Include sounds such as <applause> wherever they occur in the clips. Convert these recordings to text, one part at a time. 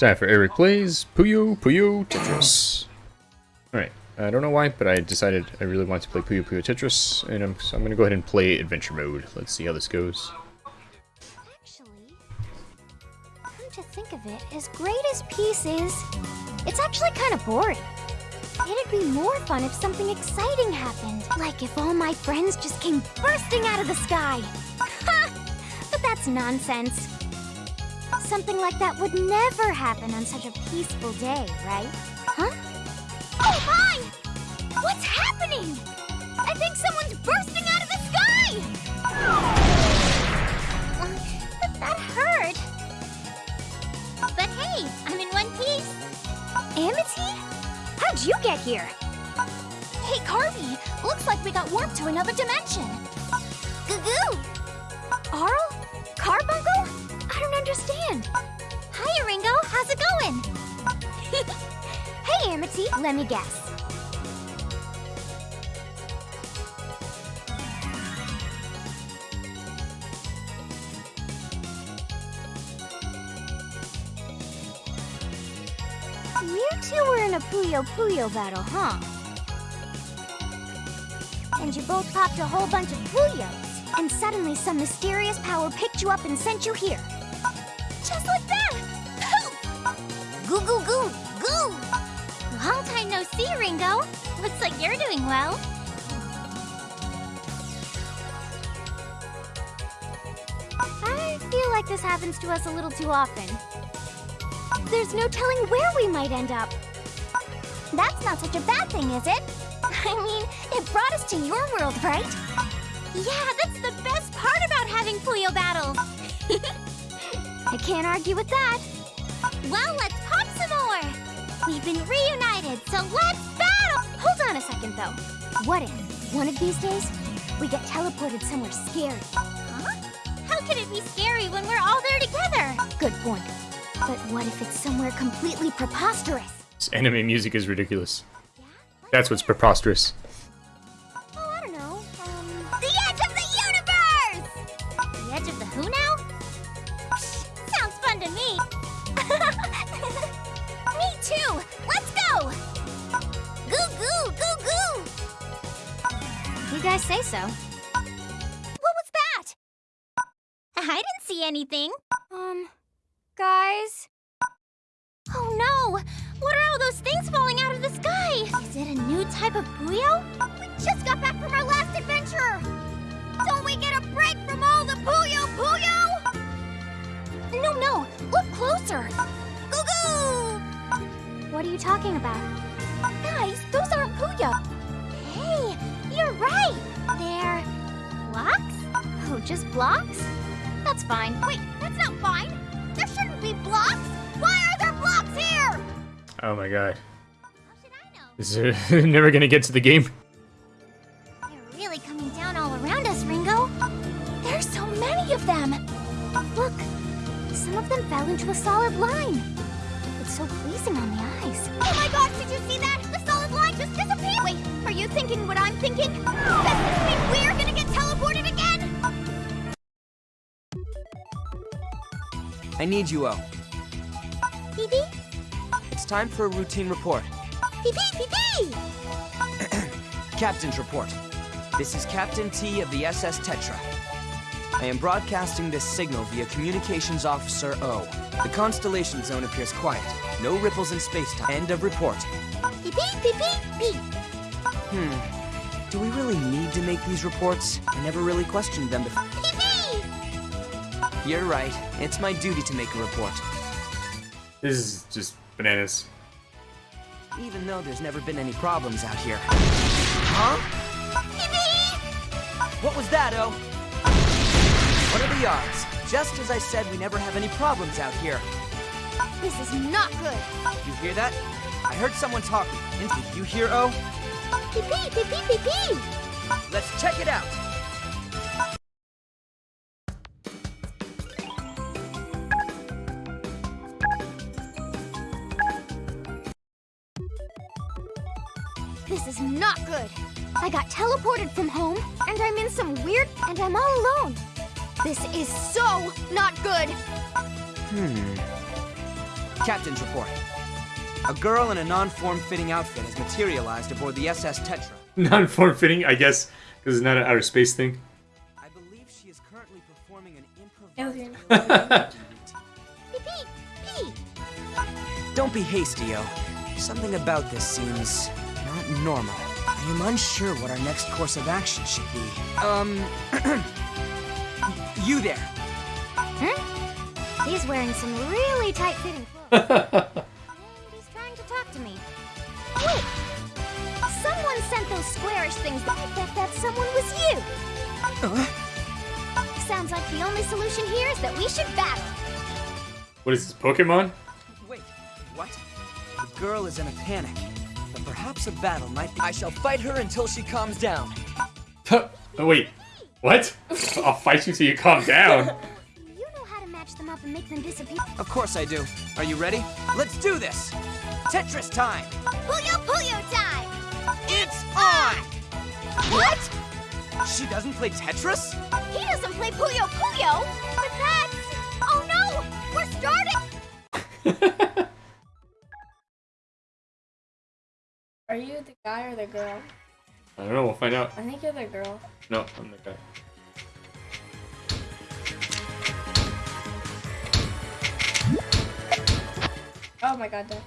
time for Eric Plays Puyo Puyo Tetris. Alright, I don't know why, but I decided I really want to play Puyo Puyo Tetris, and I'm, so I'm going to go ahead and play Adventure Mode. Let's see how this goes. Actually, come to think of it, as great as peace is, it's actually kind of boring. It'd be more fun if something exciting happened. Like if all my friends just came bursting out of the sky. Ha! <laughs> But that's nonsense. Something like that would never happen on such a peaceful day, right? Huh? Oh my! What's happening? I think someone's bursting out of the sky! Uh, but that hurt. But hey, I'm in one piece. Amity? How'd you get here? Hey, Carby, looks like we got warped to another dimension. Goo-goo! Arle? Carbuncle? Understand. Hi, Ringo. How's it going? <laughs> hey, Amity. Let me guess. You two were in a Puyo Puyo battle, huh? And you both popped a whole bunch of Puyos. And suddenly some mysterious power picked you up and sent you here. Doing well. I feel like this happens to us a little too often. There's no telling where we might end up. That's not such a bad thing, is it? <laughs> I mean, it brought us to your world, right? Yeah, that's the best part about having Puyo battles. <laughs> I can't argue with that. Well, let's pop some more. We've been reunited, so let's battle! Hold on a second, though. What if, one of these days, we get teleported somewhere scary? Huh? How can it be scary when we're all there together? Good point. But what if it's somewhere completely preposterous? This anime music is ridiculous. Yeah? That's what's preposterous. You guys say so. What was that? I didn't see anything. Um, guys. Oh no! What are all those things falling out of the sky? Is it a new type of Puyo? We just got back from our last adventure! Don't we get a break from all the Puyo Puyo? No, no, look closer! Goo goo! What are you talking about? Guys, those aren't Puyo! Just blocks? That's fine. Wait, that's not fine! There shouldn't be blocks! Why are there blocks here? Oh my god. How should I know? This is <laughs> never gonna get to the game. They're really coming down all around us, Ringo. There's so many of them. Look, some of them fell into a solid line. It's so pleasing on the eyes. Oh my gosh, did you see that? The solid line just disappeared. Wait, are you thinking what I'm thinking? I need you, O. Pee pee? It's time for a routine report. Pee pee pee pee! <clears throat> Captain's report. This is Captain T of the SS Tetra. I am broadcasting this signal via Communications Officer O. The constellation zone appears quiet. No ripples in space-time. End of report. Pee pee pee pee pee! Hmm. Do we really need to make these reports? I never really questioned them before. Pee pee! You're right. It's my duty to make a report. This is just bananas. Even though there's never been any problems out here. Huh? Pee pee! What was that, O? What are the odds? Just as I said, we never have any problems out here. This is not good. You hear that? I heard someone talking. Did you hear, oh? O? Pee pee pee pee pee pee! Let's check it out. This is not good. I got teleported from home, and I'm in some weird, and I'm all alone. This is so not good. Hmm. Captain's report. A girl in a non-form-fitting outfit has materialized aboard the SS Tetra. <laughs> Non-form fitting, I guess, because it's not an outer space thing. I believe she is currently performing an Alien. improvised... Pee pee pee. Don't be hasty, O. Something about this seems not normal. I am unsure what our next course of action should be. Um, <clears throat> you there. He's wearing some really tight-fitting clothes. and <laughs> he's trying to talk to me. Wait! Someone sent those squarish things. I bet that someone was you. Uh, Sounds like the only solution here is that we should battle. What is this, Pokemon? wait, what? The girl is in a panic, but perhaps a battle might be. I shall fight her until she calms down. oh, wait. What? <laughs> I'll fight you till you calm down. <laughs> You know how to match them up and make them disappear. Of course I do. Are you ready? Let's do this! Tetris time! Puyo Puyo time! It's on! What? She doesn't play Tetris? He doesn't play Puyo Puyo, Are you the guy or the girl? I don't know, we'll find out. I think you're the girl. No, I'm the guy. Oh my god, Dad.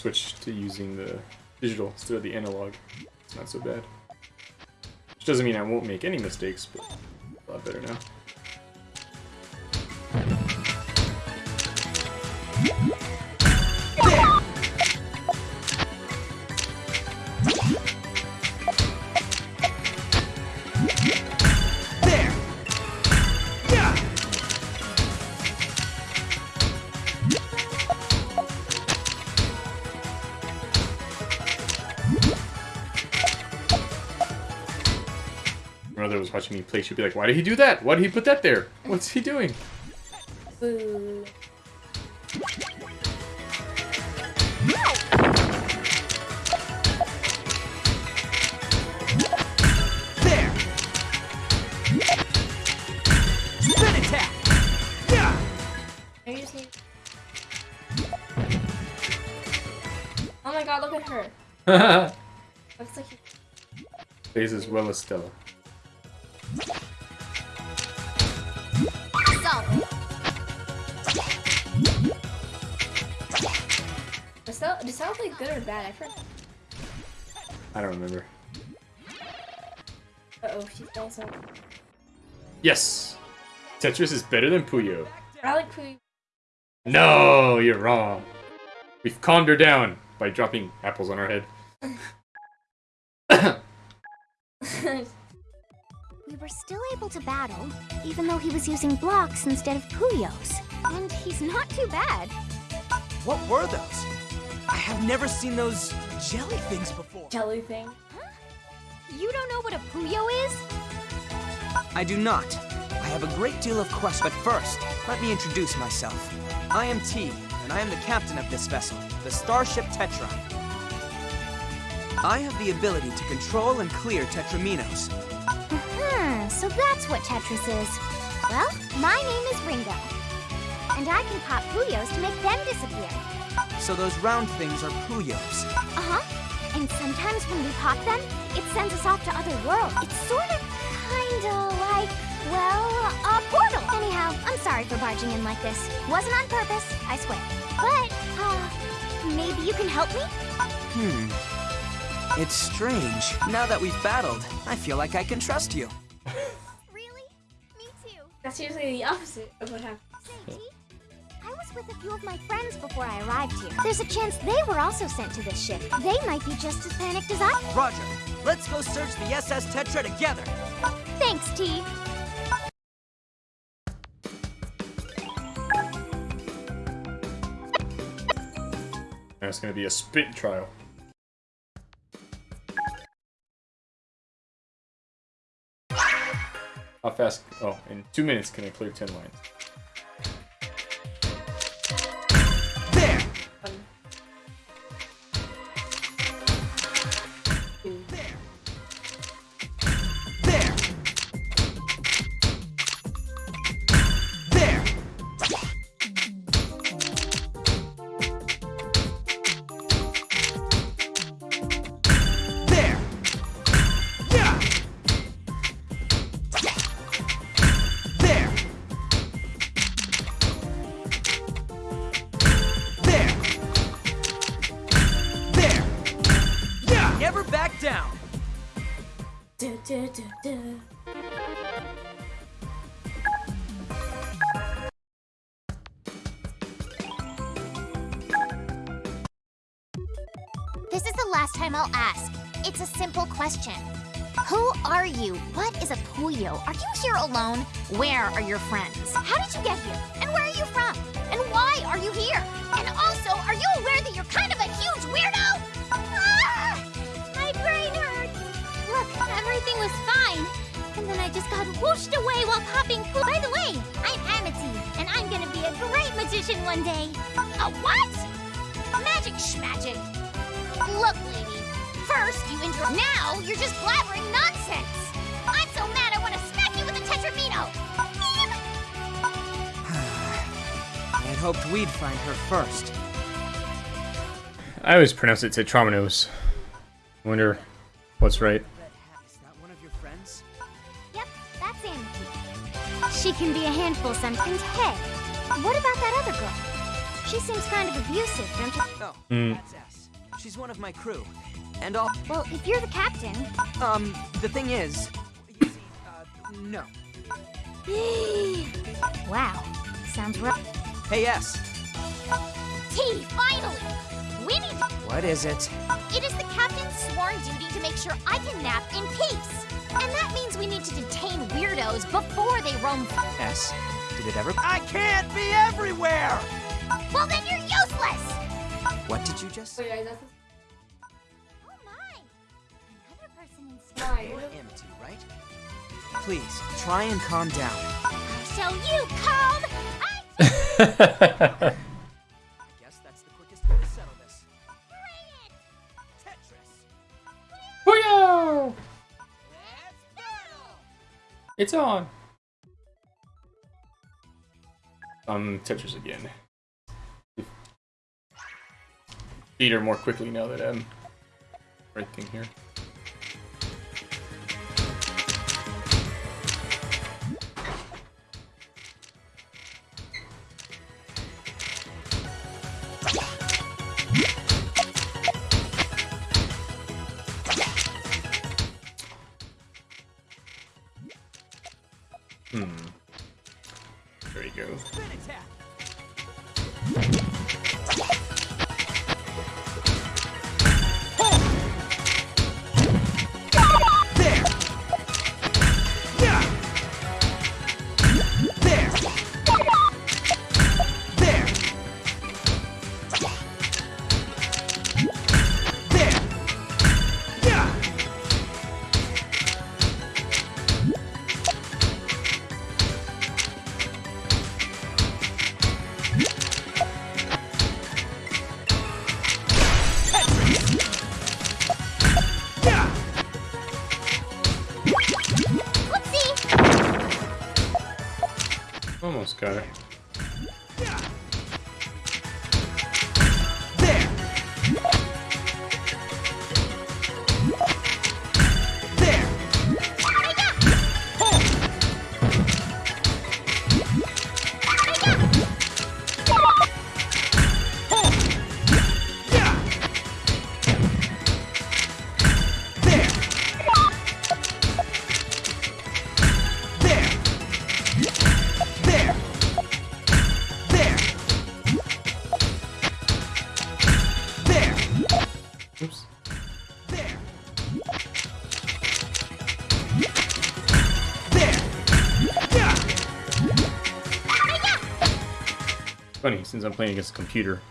Switch to using the digital instead of the analog. It's not so bad. Which doesn't mean I won't make any mistakes, but a lot better now. Watching me play. She'd be like, "Why did he do that? Why did he put that there? What's he doing?" Boo. Oh my god, look at her. Looks like he... Plays as well as Stella. Does that, does that good or bad? I forgot. I don't remember. Uh oh, she's done something. Yes, Tetris is better than Puyo. I like Pooh. No, you're wrong. We've calmed her down by dropping apples on her head. <laughs> We were still able to battle, even though he was using blocks instead of Puyos. And he's not too bad. What were those? Have never seen those jelly things before. Jelly thing. Huh? You don't know what a Puyo is? I do not. I have a great deal of questions, but first, let me introduce myself. I am T, and I am the captain of this vessel, the Starship Tetra. I have the ability to control and clear Tetriminos. Hmm, so that's what Tetris is. Well, my name is Ringo. And I can pop Puyos to make them disappear. So those round things are Puyos. Uh-huh. And sometimes when we pop them, it sends us off to other worlds. It's sort of, kinda like, well, a portal. Anyhow, I'm sorry for barging in like this. Wasn't on purpose, I swear. But, uh, maybe you can help me? Hmm. It's strange. Now that we've battled, I feel like I can trust you. <laughs> Really? Me too. That's usually the opposite of what happens with a few of my friends before I arrived here. There's a chance they were also sent to this ship. They might be just as panicked as I. Roger. Let's go search the SS Tetra together. Thanks, T. That's going to be a spit trial. How fast? Oh, in two minutes can I clear 10 lines? This is the last time I'll ask. It's a simple question. Who are you? What is a Puyo? Are you here alone? Where are your friends? How did you get here? And where are you from? And why are you here? And also, are you aware that you're kind of just whooshed away while popping poo. By the way, I'm Amity, and I'm gonna be a great magician one day. A what? Magic schmagic. Look, lady. First, you intro. Now, you're just blabbering nonsense. I'm so mad I want to smack you with a Tetrimino. <sighs> I had hoped we'd find her first. I always pronounce it Tetrominoes. I wonder what's right. She can be a handful sometimes. Hey, what about that other girl? She seems kind of abusive, don't you? Oh, Hmm. that's S. She's one of my crew. And all. Well, if you're the captain. Um, the thing is. You see, uh, no. <gasps> wow, sounds rough. Hey, S. T, finally! We need. What is it? It is the captain's sworn duty to make sure I can nap in peace. And that means we need to detain weirdos before they roam... S. Did it ever. I can't be everywhere! Well, then you're useless! What did you just say? Oh my! Another person in why. Amity, right? Please, try and calm down. So you calm! I'll show you calm! I... <laughs> I It's on! Um, Tetris again. Beat her more quickly now that I'm right thing here. Funny, since I'm playing against a computer,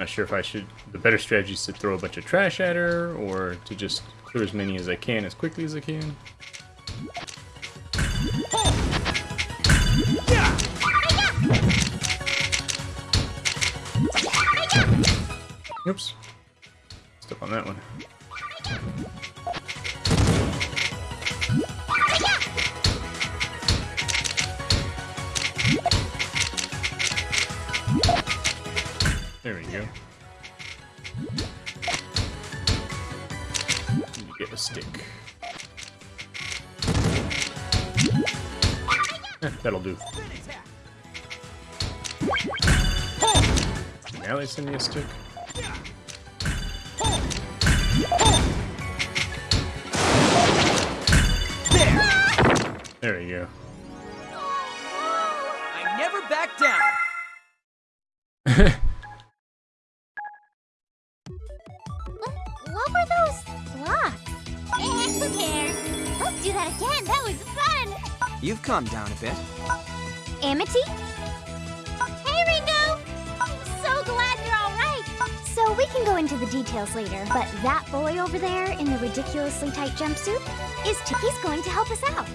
not sure if I should. The better strategy is to throw a bunch of trash at her, or to just clear as many as I can as quickly as I can. Oops. Step on that one. There we go. To get a stick. Eh, that'll do. Now they send me a stick. There we go. What were those blocks? Eh, who cares? Let's do that again. That was fun. You've calmed down a bit. Amity? Hey, Ringo! I'm so glad you're all right. So we can go into the details later, but that boy over there in the ridiculously tight jumpsuit is Tiki's going to help us out.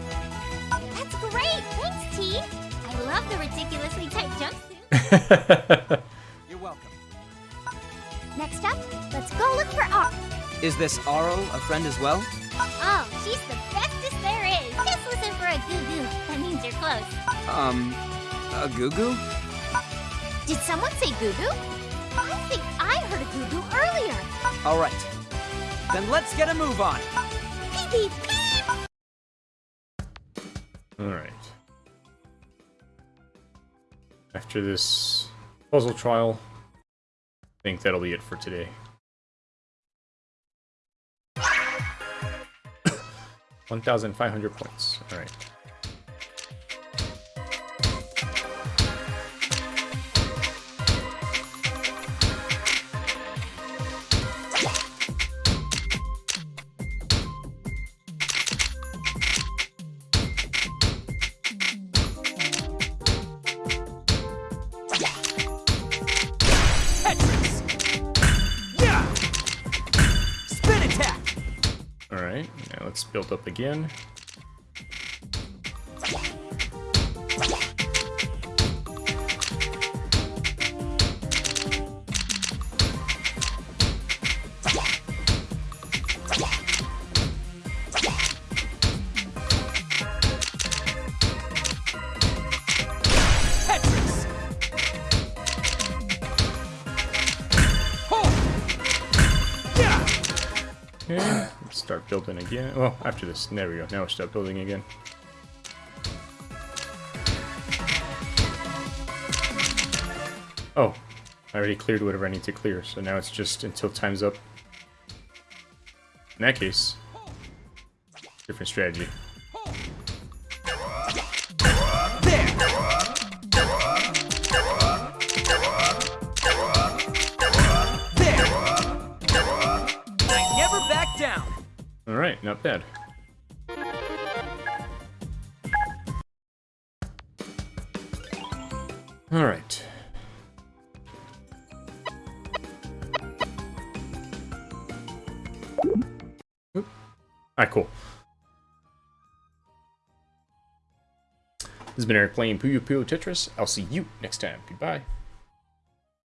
That's great. Thanks, T. I love the ridiculously tight jumpsuit. <laughs> You're welcome. Next up, let's go look for R. Is this Arle a friend as well? Oh, she's the bestest there is. Just listen for a goo-goo. That means you're close. Um, a goo goo? Did someone say goo-goo? I think I heard a goo-goo earlier. All right. Then let's get a move on. Beep, beep, beep. Alright. After this puzzle trial, I think that'll be it for today. One thousand five hundred points. Alright. Tetris! Up again. Start building again. Well, after this, there we go. Now we start building again. Oh, I already cleared whatever I need to clear, so now it's just until time's up. In that case, different strategy. Bad. Alright. Alright, cool. This has been Eric playing Puyo Puyo Tetris. I'll see you next time. Goodbye.